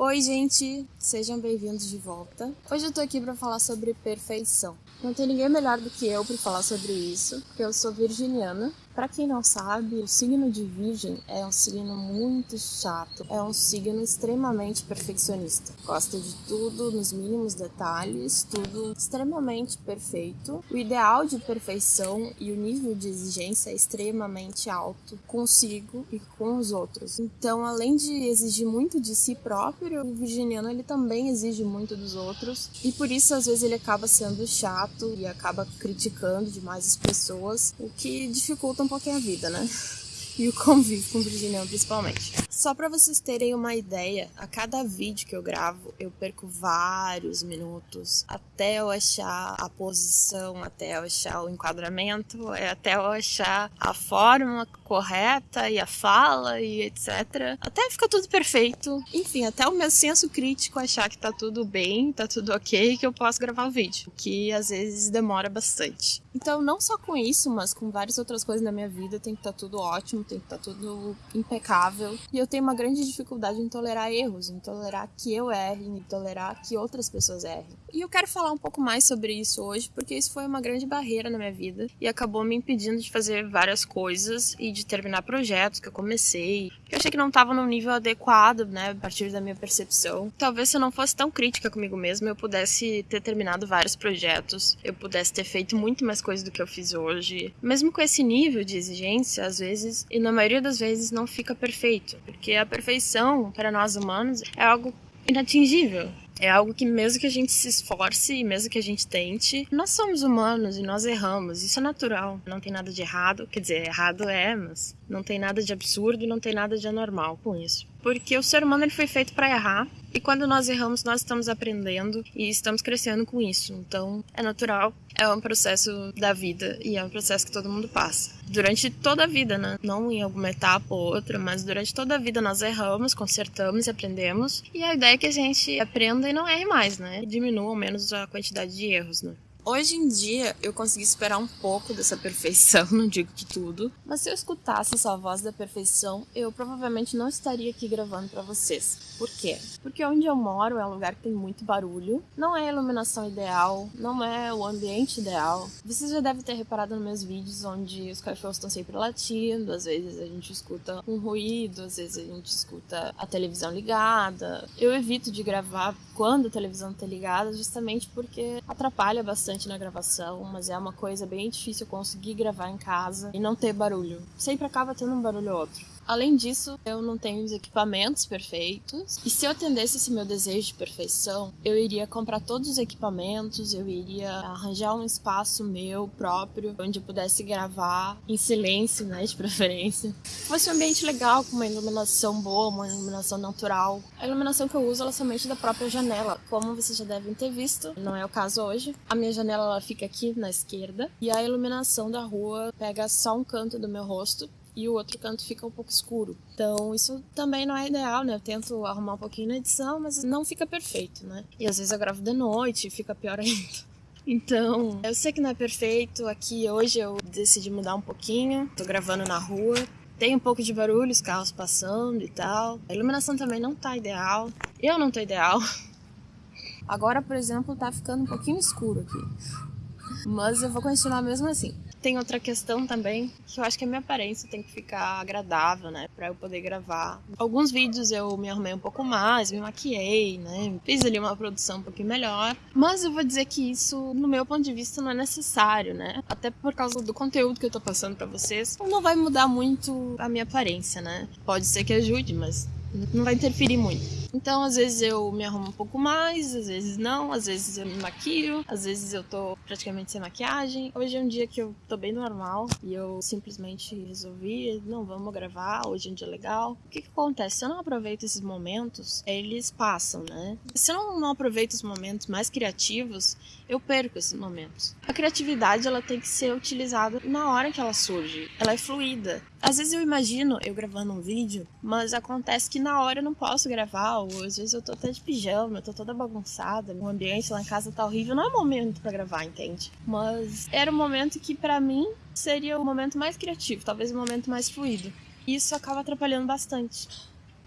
Oi, gente, sejam bem-vindos de volta. Hoje eu tô aqui para falar sobre perfeição. Não tem ninguém melhor do que eu para falar sobre isso, porque eu sou virginiana para quem não sabe, o signo de Virgem é um signo muito chato, é um signo extremamente perfeccionista. Gosta de tudo nos mínimos detalhes, tudo extremamente perfeito. O ideal de perfeição e o nível de exigência é extremamente alto consigo e com os outros. Então, além de exigir muito de si próprio, o virginiano ele também exige muito dos outros e por isso às vezes ele acaba sendo chato e acaba criticando demais as pessoas, o que dificulta um um pouquinho a vida, né? E o convívio com o virginiano principalmente. Só para vocês terem uma ideia, a cada vídeo que eu gravo, eu perco vários minutos até eu achar a posição, até eu achar o enquadramento, é até eu achar a forma correta e a fala e etc. Até fica tudo perfeito. Enfim, até o meu senso crítico achar que tá tudo bem, tá tudo ok, que eu posso gravar o vídeo, que às vezes demora bastante. Então, não só com isso, mas com várias outras coisas na minha vida, tem que estar tá tudo ótimo, tem que estar tá tudo impecável. E eu tenho uma grande dificuldade em tolerar erros, em tolerar que eu erre, em tolerar que outras pessoas errem. E eu quero falar um pouco mais sobre isso hoje, porque isso foi uma grande barreira na minha vida e acabou me impedindo de fazer várias coisas e de terminar projetos que eu comecei. Eu achei que não estava no nível adequado, né, a partir da minha percepção. Talvez se eu não fosse tão crítica comigo mesma, eu pudesse ter terminado vários projetos, eu pudesse ter feito muito mais coisas do que eu fiz hoje. Mesmo com esse nível de exigência, às vezes, e na maioria das vezes não fica perfeito, porque a perfeição para nós humanos é algo inatingível. É algo que mesmo que a gente se esforce e mesmo que a gente tente, nós somos humanos e nós erramos. Isso é natural. Não tem nada de errado. Quer dizer, errado é, mas não tem nada de absurdo não tem nada de anormal com isso. Porque o ser humano ele foi feito para errar e quando nós erramos, nós estamos aprendendo e estamos crescendo com isso. Então, é natural, é um processo da vida e é um processo que todo mundo passa. Durante toda a vida, né? Não em alguma etapa ou outra, mas durante toda a vida nós erramos, consertamos e aprendemos. E a ideia é que a gente aprenda e não erre mais, né? Diminua ao menos a quantidade de erros, né? Hoje em dia eu consegui esperar um pouco dessa perfeição, não digo que tudo, mas se eu escutasse essa voz da perfeição, eu provavelmente não estaria aqui gravando para vocês. Por quê? Porque onde eu moro é um lugar que tem muito barulho, não é a iluminação ideal, não é o ambiente ideal. Vocês já devem ter reparado nos meus vídeos onde os cachorros estão sempre latindo, às vezes a gente escuta um ruído, às vezes a gente escuta a televisão ligada. Eu evito de gravar quando a televisão está ligada, justamente porque atrapalha bastante bastante na gravação, mas é uma coisa bem difícil conseguir gravar em casa e não ter barulho. Sempre acaba tendo um barulho ou outro. Além disso, eu não tenho os equipamentos perfeitos. E se eu atendesse esse meu desejo de perfeição, eu iria comprar todos os equipamentos, eu iria arranjar um espaço meu próprio, onde eu pudesse gravar em silêncio, né, de preferência. Fosse um ambiente legal, com uma iluminação boa, uma iluminação natural. A iluminação que eu uso é somente da própria janela. Como vocês já devem ter visto, não é o caso hoje. A minha janela ela fica aqui na esquerda e a iluminação da rua pega só um canto do meu rosto e o outro canto fica um pouco escuro. Então, isso também não é ideal, né? Eu tento arrumar um pouquinho na edição, mas não fica perfeito, né? E às vezes eu gravo de noite e fica pior ainda. Então, eu sei que não é perfeito. Aqui hoje eu decidi mudar um pouquinho. Tô gravando na rua. Tem um pouco de barulho, os carros passando e tal. A iluminação também não tá ideal. Eu não tô ideal. Agora, por exemplo, tá ficando um pouquinho escuro aqui. Mas eu vou continuar mesmo assim. Tem outra questão também, que eu acho que a minha aparência tem que ficar agradável, né, para eu poder gravar. Alguns vídeos eu me arrumei um pouco mais, me maquiei, né, fiz ali uma produção um pouquinho melhor, mas eu vou dizer que isso, no meu ponto de vista, não é necessário, né? Até por causa do conteúdo que eu tô passando para vocês, não vai mudar muito a minha aparência, né? Pode ser que ajude, mas não vai interferir muito. Então, às vezes eu me arrumo um pouco mais, às vezes não, às vezes eu me maquio, às vezes eu tô praticamente sem maquiagem. Hoje é um dia que eu tô bem normal e eu simplesmente resolvi, não, vamos gravar, hoje é um dia legal. O que que acontece? Se eu não aproveito esses momentos, eles passam, né? Se eu não, não aproveito os momentos mais criativos, eu perco esses momentos. A criatividade, ela tem que ser utilizada na hora que ela surge. Ela é fluida. Às vezes eu imagino eu gravando um vídeo, mas acontece que na hora eu não posso gravar ou às vezes eu tô até de pijama, eu tô toda bagunçada, o ambiente lá em casa tá horrível, não é momento para gravar, entende? Mas era um momento que para mim seria o momento mais criativo, talvez o momento mais fluido. E isso acaba atrapalhando bastante.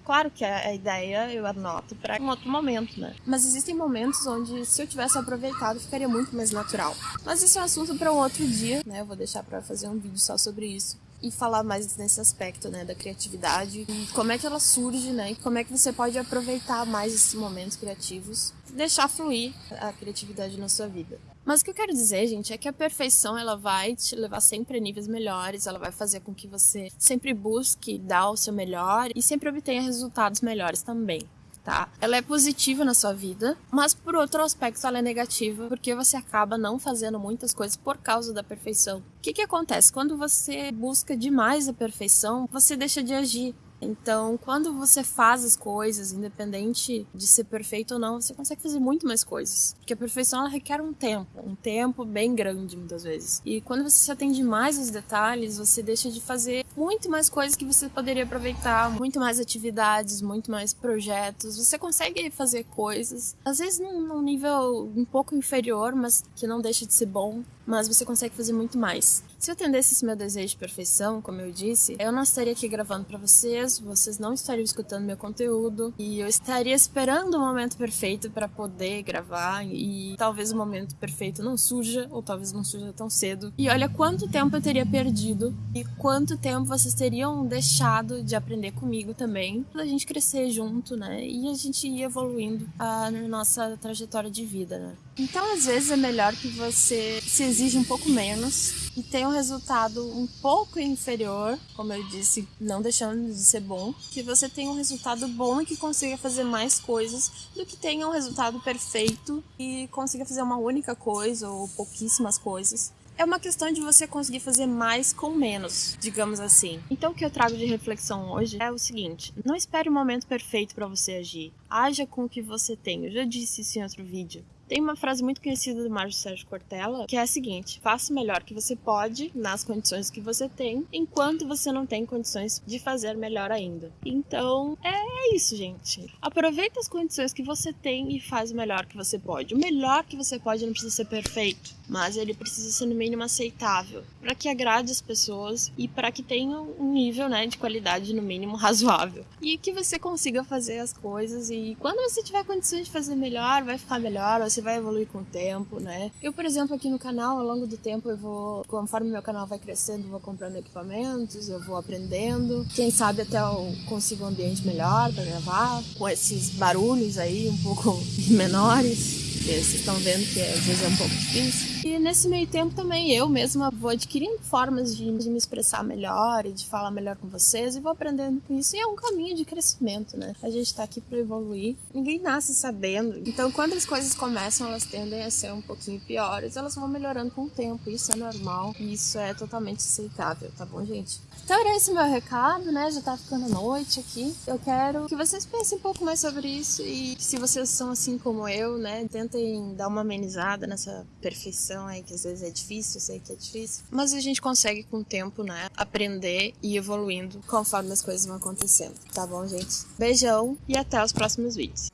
Claro que a ideia eu anoto para um outro momento, né? Mas existem momentos onde, se eu tivesse aproveitado, ficaria muito mais natural. Mas isso é um assunto para um outro dia, né? Eu vou deixar para fazer um vídeo só sobre isso e falar mais nesse aspecto, né, da criatividade e como é que ela surge, né, e como é que você pode aproveitar mais esses momentos criativos, deixar fluir a criatividade na sua vida. Mas o que eu quero dizer, gente, é que a perfeição ela vai te levar sempre a níveis melhores, ela vai fazer com que você sempre busque dar o seu melhor e sempre obtenha resultados melhores também. Tá? Ela é positiva na sua vida, mas por outro aspecto ela é negativa porque você acaba não fazendo muitas coisas por causa da perfeição. O que, que acontece? Quando você busca demais a perfeição, você deixa de agir. Então, quando você faz as coisas, independente de ser perfeito ou não, você consegue fazer muito mais coisas. Porque a perfeição ela requer um tempo, um tempo bem grande muitas vezes. E quando você se atende mais aos detalhes, você deixa de fazer muito mais coisas que você poderia aproveitar, muito mais atividades, muito mais projetos. Você consegue fazer coisas, às vezes num, num nível um pouco inferior, mas que não deixa de ser bom mas você consegue fazer muito mais. Se eu atendesse esse meu desejo de perfeição, como eu disse, eu não estaria aqui gravando para vocês, vocês não estariam escutando meu conteúdo e eu estaria esperando o momento perfeito para poder gravar e talvez o momento perfeito não surja ou talvez não surja tão cedo. E olha quanto tempo eu teria perdido e quanto tempo vocês teriam deixado de aprender comigo também, pra gente crescer junto, né? E a gente ir evoluindo a, ah, na nossa trajetória de vida, né? Então, às vezes é melhor que você se exija um pouco menos e tenha um resultado um pouco inferior, como eu disse, não deixando de ser bom, que você tenha um resultado bom e que consiga fazer mais coisas do que tenha um resultado perfeito e consiga fazer uma única coisa ou pouquíssimas coisas é uma questão de você conseguir fazer mais com menos, digamos assim. Então o que eu trago de reflexão hoje é o seguinte: não espere o momento perfeito para você agir. Haja com o que você tem. Eu já disse isso em outro vídeo. Tem uma frase muito conhecida do Mário Sérgio Cortella, que é a seguinte: faça o melhor que você pode nas condições que você tem, enquanto você não tem condições de fazer melhor ainda. Então, é isso, gente. Aproveita as condições que você tem e faz o melhor que você pode. O melhor que você pode não precisa ser perfeito, mas ele precisa ser no mínimo aceitável, para que agrade as pessoas e para que tenha um nível, né, de qualidade no mínimo razoável. E que você consiga fazer as coisas e quando você tiver condições de fazer melhor, vai ficar melhor, você vai evoluir com o tempo, né? Eu, por exemplo, aqui no canal, ao longo do tempo, eu vou, conforme meu canal vai crescendo, eu vou comprando equipamentos, eu vou aprendendo. Quem sabe até eu consigo um ambiente melhor para gravar, com esses barulhos aí um pouco menores vocês estão vendo que às vezes é um pouco difícil. E nesse meio tempo também eu mesma vou adquirindo formas de, de me expressar melhor e de falar melhor com vocês e vou aprendendo com isso. E é um caminho de crescimento, né? A gente tá aqui para evoluir. Ninguém nasce sabendo. Então, quando as coisas começam, elas tendem a ser um pouquinho piores, elas vão melhorando com o tempo. Isso é normal e isso é totalmente aceitável, tá bom, gente? Então era esse meu recado, né? Já tá ficando noite aqui. Eu quero que vocês pensem um pouco mais sobre isso e se vocês são assim como eu, né? Tentem dar uma amenizada nessa perfeição aí que às vezes é difícil, eu sei que é difícil. Mas a gente consegue com o tempo, né? Aprender e evoluindo conforme as coisas vão acontecendo. Tá bom, gente? Beijão e até os próximos vídeos.